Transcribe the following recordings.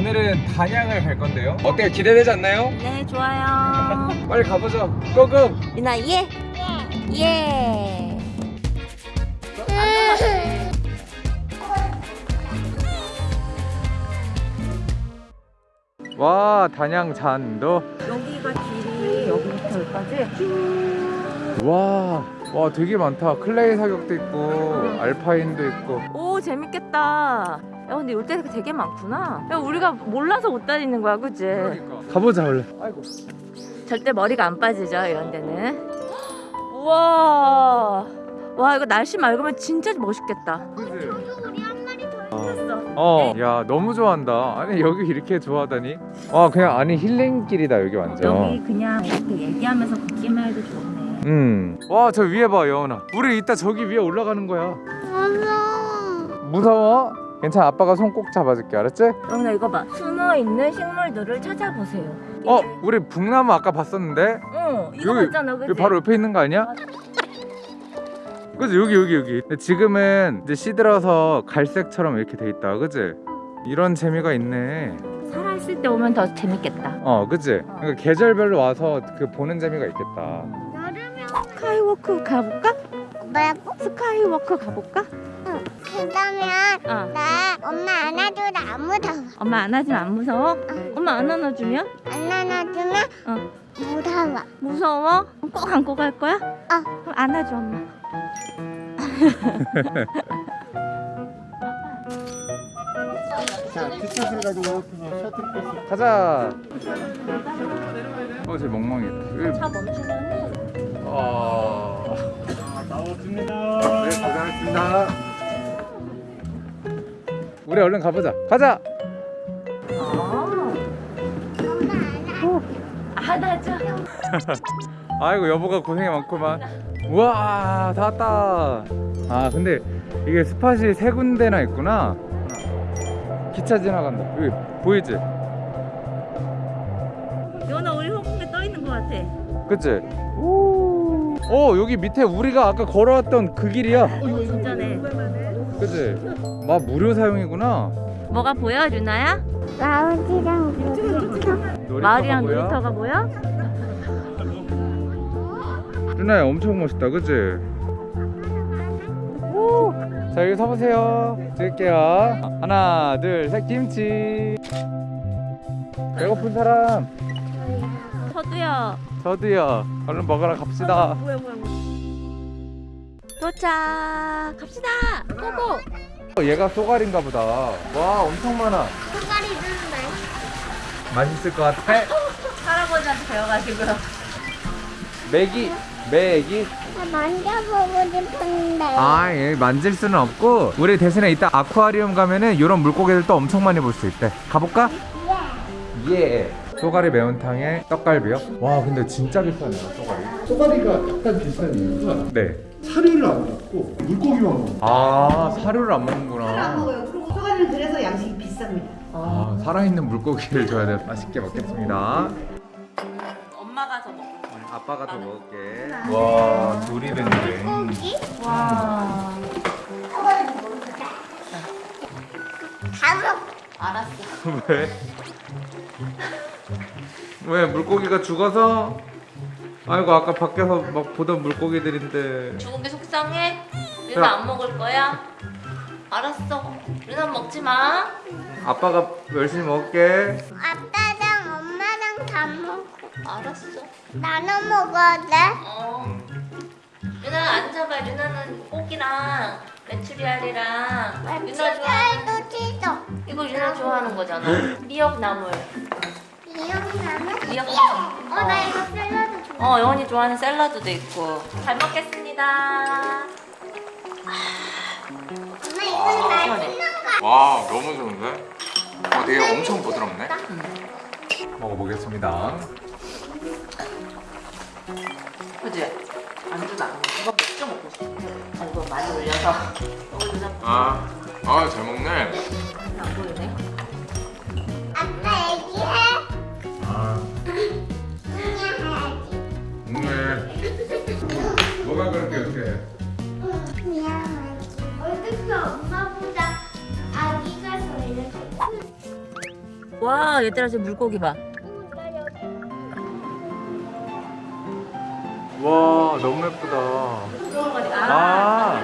오늘은 단양을 갈 건데요. 어때요? 기대되지 않나요? 네 좋아요. 빨리 가보죠. 고고! 유나 예? 예. 와 단양 잔도. 여기가 길이 여기부터 여기까지? 와, 와 되게 많다. 클레이 사격도 있고 알파인도 있고. 오 재밌겠다 야 근데 올 때가 되게 많구나. 야 우리가 몰라서 못 다니는 거야 그치? 가보자 원래 아이고. 절대 머리가 안 빠지죠 이런 데는. 우와. 와 이거 날씨 맑으면 진짜 멋있겠다. 어, 야 너무 좋아한다. 아니 여기 이렇게 좋아하다니? 와 그냥 아니 힐링길이다 여기 완전. 여기 그냥 이렇게 얘기하면서 걷기만 해도 좋네. 음. 와, 저 위에 봐, 여원아. 우리 이따 저기 위에 올라가는 거야. 무서워. 무서워? 괜찮아, 아빠가 손 꼭 잡아줄게, 알았지? 영나 이거 봐 숨어 있는 식물들을 찾아보세요 어, 우리 북나무 아까 봤었는데? 어 이거 여기, 맞잖아 그치? 여기 바로 옆에 있는 거 아니야? 그지? 여기, 여기, 여기. 근데 지금은 이제 시들어서 갈색처럼 이렇게 돼 있다, 그지? 이런 재미가 있네. 살아있을 때 오면 더 재밌겠다 어, 그지? 그러니까 계절별로 와서 그 보는 재미가 있겠다. 여름에 스카이워크 가볼까? 뭐라고? 스카이워크 가볼까? 그러면 어 나 엄마 안아줘도 안 무서워. 엄마 안아주면 안 무서워? 엄마 안 안아주면? 안 안아주면 어 무서워. 무서워? 꼭 안고 갈 거야? 어. 그럼 안아줘 엄마 자, 뒷샷을 가지고 셔틀버스 가자. 어, 쟤 멍멍이다. 차 멈추면은 어... 나왔습니다. 네, 고생하셨습니다. 우리 얼른 가보자. 가자. 아 안아줘 아이고 여보가 고생이 많구만. 우와 다 왔다. 아 근데 이게 스팟이 세 군데나 있구나. 기차 지나간다. 여기 보이지? 연아 우리 홍콩에 떠 있는 거 같아 그치? 오. 어 여기 밑에 우리가 아까 걸어왔던 그 길이야. 진짜네 그치? 막 무료 사용이구나. 뭐가 보여 유나야? 놀이터. 마을이랑 뭐야? 놀이터가 보여? 루나야 엄청 멋있다 그치? 오. 자 여기 서보세요 찍을게요 하나 둘셋 김치 배고픈 사람 서두요 저도요 얼른 먹으러 갑시다 뭐야 뭐야 뭐야 도착 갑시다 고고 어, 얘가 쏘가리인가 보다 와 엄청 많아 손가리 주는데. 맛있을 것 같아 할아버지한테 배워가지고요 메기 메기 나 만져보고 싶은데. 아, 예, 만질 수는 없고 우리 대신에 이따 아쿠아리움 가면은 이런 물고기들 또 엄청 많이 볼 수 있대. 가볼까? 예. 쏘가리 매운탕에 떡갈비요? 와, 근데 진짜 비싸네요, 쏘가리. 쏘가리가 약간 비싼 이유가 네. 사료를 안 먹고 물고기만 먹는 아, 사료를 안안 먹는구나. 먹어요. 그리고 소가리는 그래서 양식이 비쌉니다. 아, 살아있는 물고기를 줘야 돼. 맛있게 먹겠습니다. 엄마가 더 먹고 아빠가 더 먹을게. 와, 조리된데. 와다 먹. 알았어 왜? 왜 물고기가 죽어서? 아이고 아까 밖에서 막 보던 물고기들인데 죽은 게 속상해? 유나 안 먹을 거야? 알았어 유나 먹지 마 아빠가 열심히 먹을게 아빠랑 엄마랑 다 먹고 알았어 나눠 먹어야 돼. 어 유나 앉아봐 유나는 고기랑 메추리알이랑 유나 좋아하는 쌀도 찢어. 이거 유나 좋아하는 거잖아 미역나물? 미역나물 어, 나 이거 샐러드 좋아. 어 영원이 좋아하는 샐러드도 있고. 잘 먹겠습니다. 엄마 이건 시원해. 맛있는 거. 와 너무 좋은데? 어 되게 엄청 부드럽네? 먹어보겠습니다. 그지? 안주도 안 이거 맥주 먹고 싶어 아, 이거 많이 올려서. 이거 유나 아, 아잘 먹네. 안 보이네 뭐가 그렇게 이렇게. 어떻게 엄마보다 아기가 더 이렇게 큰와 얘들아 지금 물고기 봐. 와 너무 예쁘다. 아,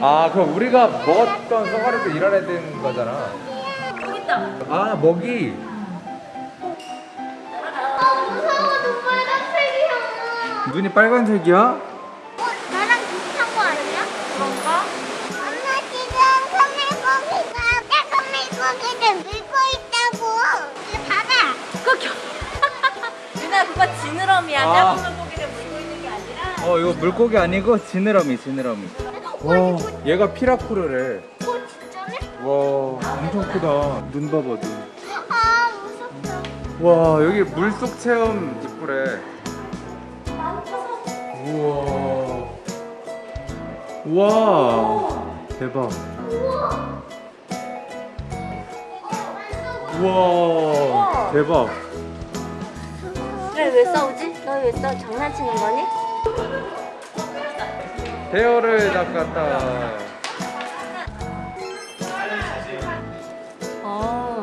아 그럼 우리가 먹었던 쏘가리도 이런 애들인 거잖아. 여기 있다. 아 먹이. 아 무서워 눈 빨간색이야 눈이 빨간색이야? 아. 작은 물고기를 물고 있는 게 아니라. 어 이거 물고기 아니고 지느러미 지느러미. 와 얘가 피라쿠르래. 어 진짜네? 와 엄청 크다. 눈 봐봐 눈. 아 무섭다 와 여기 물속 체험 이쁘래. 우와. 우와. 대박. 우와. 대박. 그래 왜 싸우지? 너왜 싸우 장난치는 거니? 대어를 낚았다. 어.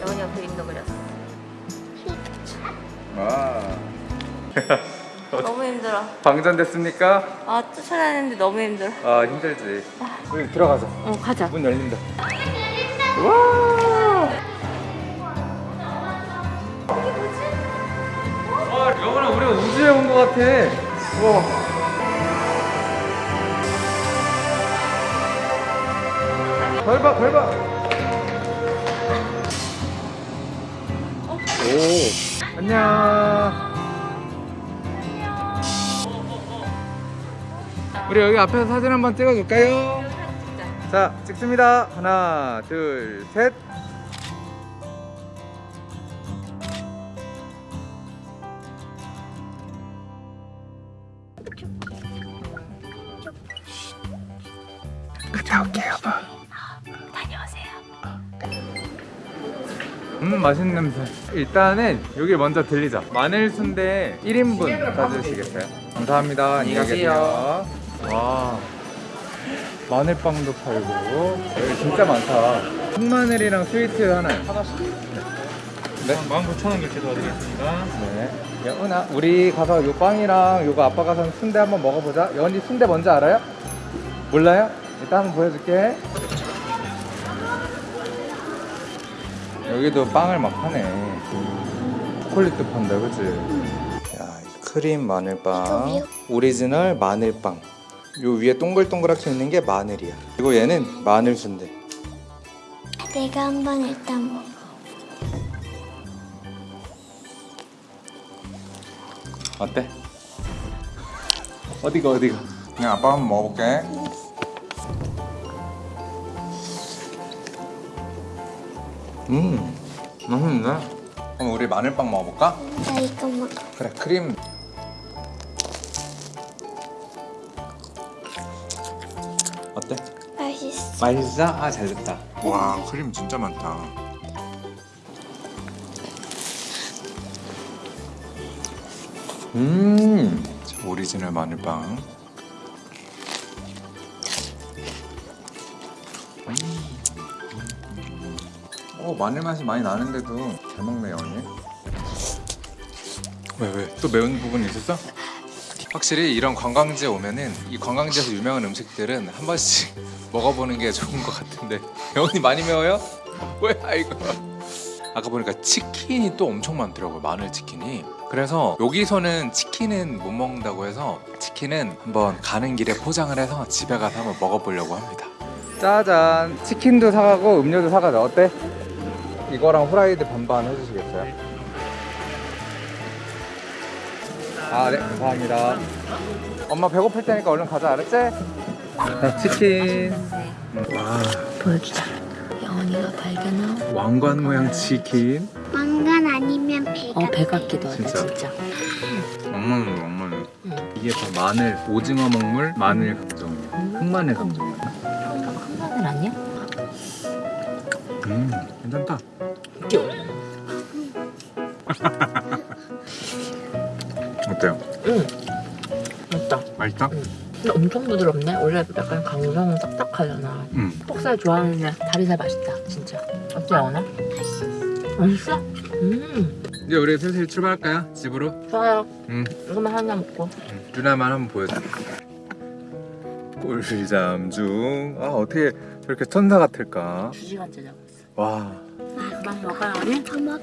영원이가 그림도 그렸어. 와. 너무 힘들어. 방전됐습니까? 아 쫓아다니는데 너무 힘들어. 아 힘들지. 우리 들어가자. 어 가자. 문 열린다. 와. 와, 우리 여기 앞에서 사진 한번 찍어줄까요? 자, 찍습니다. 하나, 둘, 셋. 갔다 올게요, 여보. 다녀오세요. 음, 맛있는 냄새. 일단은 여기 먼저 들리자. 마늘 순대 1인분 사주시겠어요? 감사합니다. 안녕히 계세요. 와. 마늘빵도 팔고 여기 진짜 많다. 흑마늘이랑 스위트 하나. 하나씩. 네. 19,000원 결제 도와드리겠습니다. 네. 여은아, 우리 가서 요 빵이랑 요거 아빠가 산 순대 한번 먹어보자. 여은이 순대 뭔지 알아요? 몰라요? 이따 한번 보여줄게. 여기도 빵을 막 파네. 초콜릿도 판다, 그치? 야, 크림 마늘빵, 오리지널 마늘빵. 요 위에 동글동글하게 있는 게 마늘이야. 그리고 얘는 마늘 순대. 내가 한번 일단 먹어 어때? 어디가 어디가? 그냥 아빠 한번 먹어볼게. 음, 맛있네. 그럼 우리 마늘빵 먹어볼까? 나 이거 먹어 그래, 크림. 맛있어? 아, 잘 됐다. 와, 크림 진짜 많다. 음, 오리지널 마늘빵. 어, 마늘 맛이 많이 나는데도 잘 먹네요, 언니. 왜, 왜? 또 매운 부분이 있었어? 확실히 이런 관광지에 오면은 이 관광지에서 유명한 음식들은 한 번씩 먹어보는 게 좋은 것 같은데 영훈이 많이 매워요? 뭐야 이거 아까 보니까 치킨이 또 엄청 많더라고요 마늘 치킨이 그래서 여기서는 치킨은 못 먹는다고 해서 치킨은 한번 가는 길에 포장을 해서 집에 가서 한번 먹어보려고 합니다 짜잔 치킨도 사가고 음료도 사가자 어때? 이거랑 후라이드 반반 해주시겠어요? 아, 네, 감사합니다. 엄마 배고플 테니까 얼른 가자, 알았지? 자, 치킨. 와, 보여주자. 영원이가 발견한 왕관 모양 치킨. 왕관 아니면 배어배 같기도 하다 진짜? 진짜. 왕만으로 왕만으로. 응. 이게 다 마늘, 오징어 먹물, 마늘 감정이야. 흑마늘 감정이야. 큰 마늘 아니야? 음, 괜찮다. 귀여워. 어때요? 응. 맞다. 맛있다? 근데 엄청 부드럽네. 원래 약간 강정은 딱딱하잖아. 음. 폭살 좋아하는데 다리살 맛있다. 진짜. 어때 영원아? 맛있어? 음 이제 우리 슬슬 출발할까요? 집으로? 좋아요 응. 이거만 하나 먹고 누나만 한번 보여줘. 꿀잠 중. 아 어떻게 저렇게 천사 같을까? 두 시간째 자고 있어 와. 아 그만 먹어요 우리? 다 먹.